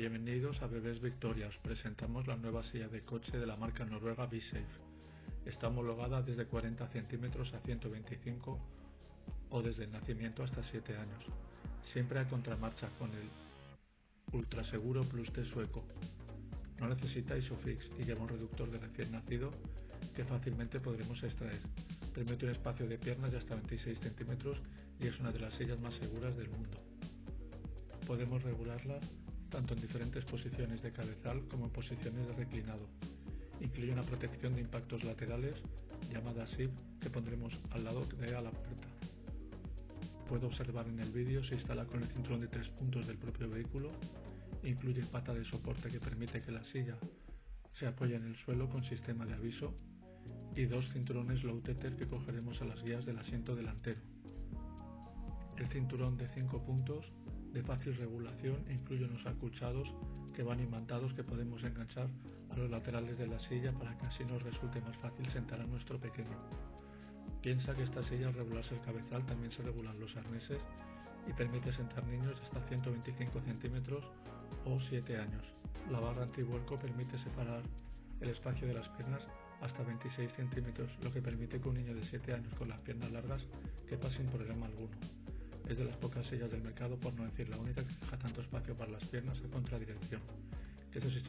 Bienvenidos a Bebés Victoria, os presentamos la nueva silla de coche de la marca noruega B-Safe. Está homologada desde 40 centímetros a 125 o desde el nacimiento hasta 7 años, siempre a contramarcha con el Ultraseguro Plus T sueco. No necesita ISOFIX y lleva un reductor de recién nacido que fácilmente podremos extraer. Permite un espacio de piernas de hasta 26 centímetros y es una de las sillas más seguras del mundo. Podemos regularla tanto en diferentes posiciones de cabezal como en posiciones de reclinado. Incluye una protección de impactos laterales llamada SIP que pondremos al lado de a la puerta. Puede observar en el vídeo se instala con el cinturón de tres puntos del propio vehículo. Incluye pata de soporte que permite que la silla se apoye en el suelo con sistema de aviso y dos cinturones low tether que cogeremos a las guías del asiento delantero. El cinturón de 5 puntos de fácil regulación incluye unos acuchados que van imantados que podemos enganchar a los laterales de la silla para que así nos resulte más fácil sentar a nuestro pequeño. Piensa que esta silla al regularse el cabezal también se regulan los arneses y permite sentar niños de hasta 125 centímetros o 7 años. La barra antivuelco permite separar el espacio de las piernas hasta 26 centímetros, lo que permite que un niño de 7 años con las piernas largas quepa sin problema alguno. Es de las pocas sillas del mercado, por no decir la única, que deja tanto espacio para las piernas en contradirección.